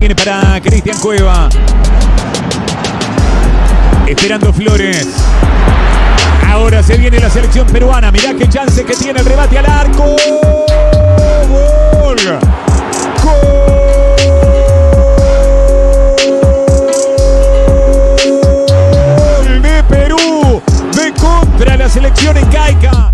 Viene para Cristian Cueva. Esperando Flores. Ahora se viene la selección peruana. Mirá qué chance que tiene el rebate al arco. Gol. Gol de Perú. De contra la selección en Caica.